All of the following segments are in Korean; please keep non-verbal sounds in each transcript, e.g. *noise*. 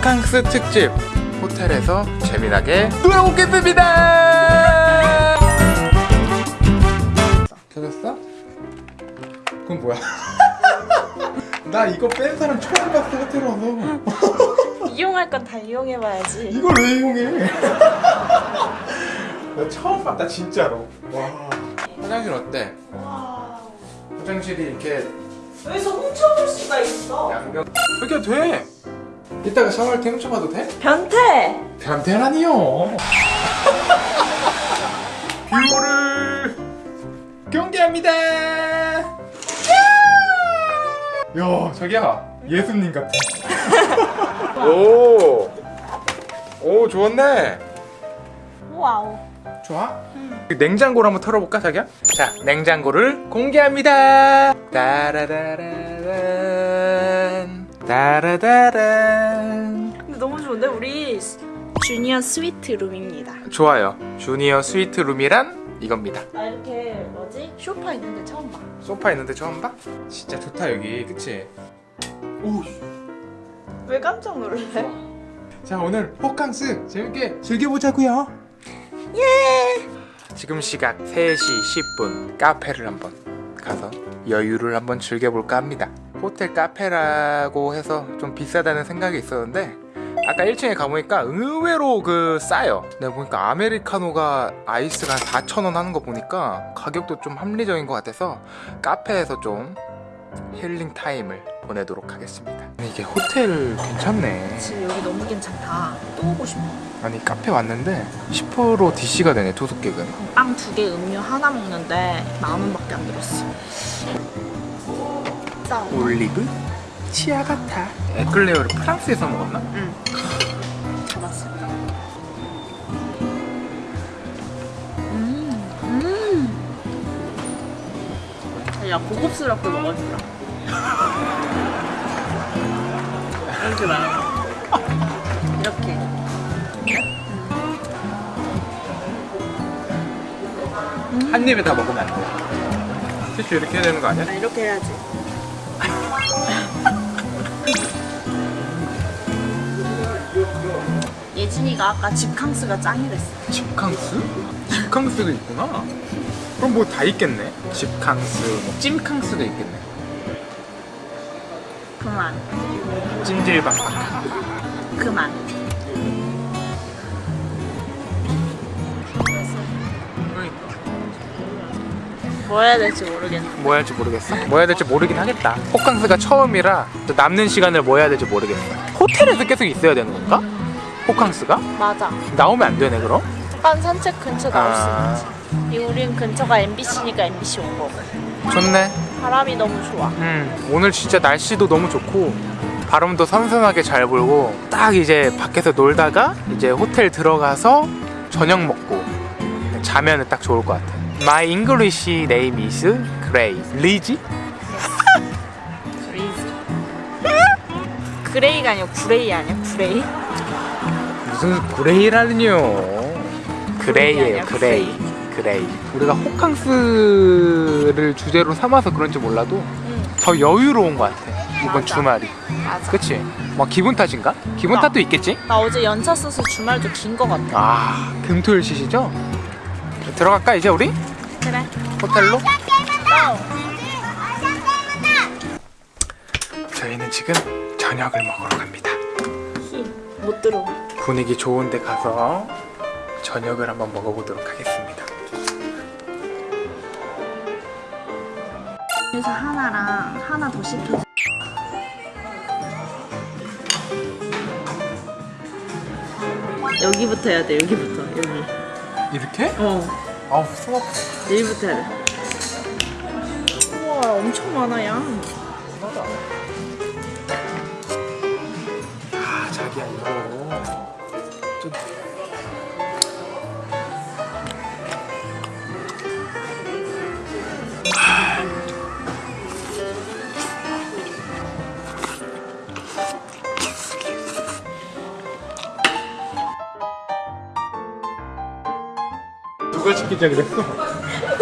호캉스 특집 호텔에서 재미나게 놀아보겠습니다 켜졌어? 그건 뭐야? *laughs* 나 이거 뺀 사람 처음 봤어 호텔 와서 *laughs* 이용할 건 다 이용해봐야지. 이걸 왜 이용해? *laughs* 나 처음 봤다 진짜로 와 화장실 어때? 화장실이 이렇게 여기서 훔쳐볼 수가 있어. 양변 이렇게 돼 이따가 샤워할 때 훔쳐봐도 돼? 변태. 변태라니요 *laughs* view를 공개합니다 야 자기야 예수님 같아 *laughs* 오, 오 좋았네 wow. 좋아? 냉장고를 한번 털어볼까 자기야? 자 냉장고를 공개합니다 따라다라란 따라다란. 근데 너무 좋은데? 우리 주니어 스위트 룸입니다. 좋아요. 주니어 스위트 룸이란 이겁니다. 나 이렇게 뭐지? 쇼파 있는데 처음 봐. 소파 있는데 처음 봐? 진짜 좋다 여기. 그치? 오, 왜 깜짝 놀래? 자 오늘 호캉스 재밌게 즐겨보자고요. 예! 지금 시각 3시 10분. 카페를 한번 가서 여유를 한번 즐겨볼까 합니다 호텔 카페라고 해서 좀 비싸다는 생각이 있었는데 아까 1층에 가보니까 의외로 그 싸요 내가 보니까 아메리카노가 아이스가 한 4,000원 하는 거 보니까 가격도 좀 합리적인 것 같아서 카페에서 좀 힐링 타임을 보내도록 하겠습니다 이게 호텔 괜찮네 지금 여기 너무 괜찮다. 또 오고 싶어. 아니 카페 왔는데 10% DC가 되네 투숙객은 빵 두 개 음료 하나 먹는데 만 원밖에 안 들었어. 싸. 올리브 치아 같아 에클레어를 프랑스에서 먹었나? 응. 잡았어. 음, 음. 야 고급스럽게 먹어주라. 이렇게 말해. 이렇게. 한 입에 다 먹으면 안 돼 티슈 이렇게 해야 되는 거 아니야? 아, 이렇게 해야지. *laughs* 예진이가 아까 집캉스가 짱이랬어. 집캉스? 집캉스도 있구나 그럼 뭐 다 있겠네 집캉스, 뭐 찜캉스도 있겠네 그만. 찜질방 그만. 뭐 해야 될지 모르겠네. 뭐 해야 될지 모르겠어 뭐 해야 될지 모르긴 하겠다 호캉스가 처음이라 또 남는 시간을 뭐 해야 될지 모르겠어 호텔에서 계속 있어야 되는 건가? 호캉스가? 맞아. 나오면 안 되네 그럼? 한 산책 근처 나올 아. 수 있지. 이 우린 근처가 MBC니까 MBC 온 거고. 좋네 바람이 너무 좋아. 음, 오늘 진짜 날씨도 너무 좋고 바람도 선선하게 잘 불고 딱 이제 밖에서 놀다가 이제 호텔 들어가서 저녁 먹고 자면은 딱 좋을 것 같아. My English name is Gray. 리지? 그레이가 아니고 구레이 아니야? 구레이? 무슨 그레이라니요? 그레이예요, 그레이. 그레이. 우리가 호캉스를 주제로 삼아서 그런지 몰라도 응. 더 여유로운 것 같아. 이번 맞아. 주말이. 맞아. 그치? 막 기분 탓인가? 기분 나. 탓도 있겠지? 나 어제 연차 써서 주말도 긴거 같아. 아 금토일 시시죠? 들어갈까 이제 우리? 그래. 호텔로? Go! 저희는 지금 저녁을 먹으러 갑니다 못 들어. 분위기 좋은 데 가서 저녁을 한번 먹어보도록 하겠습니다 그래서 하나랑 하나 더 시켜. 여기부터 해야 돼. 여기부터. 여기. 이렇게? 어. 아우 숨 아파 여기부터 해야 돼. 우와, 엄청 많아 양. 아 자기야 이거 좀 누가 시키자 그랬어?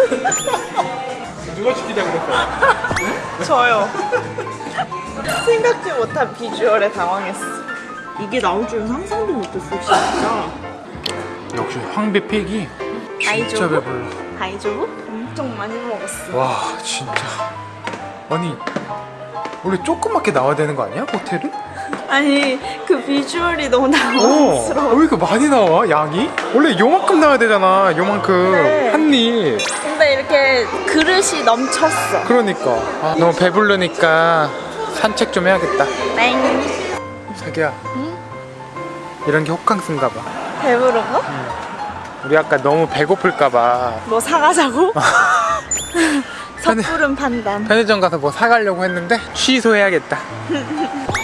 *laughs* 누가 시키자 그랬어? *laughs* 저요. 생각지 못한 비주얼에 당황했어. 이게 나올 줄은 상상도 못했어, 진짜. 역시 황비픽이 진짜? 배불러 다이조부? 엄청 많이 먹었어. 와 진짜 아니 원래 조그맣게 나와야 되는 거 아니야 호텔은? *laughs* 아니, 그 비주얼이 너무 어, 당황스러워. 왜 이렇게 많이 나와 양이? 원래 요만큼 나와야 되잖아 요만큼 네. 한입 근데 이렇게 그릇이 넘쳤어. 그러니까 아, 너무 배부르니까 산책 좀 해야겠다 땡. 자기야 이런 게 호캉스인가 봐 배부른 거? 우리 아까 너무 배고플까 봐뭐 사가자고? *laughs* 섣부른 판단. 편의점 가서 뭐 사가려고 했는데 취소해야겠다 *laughs*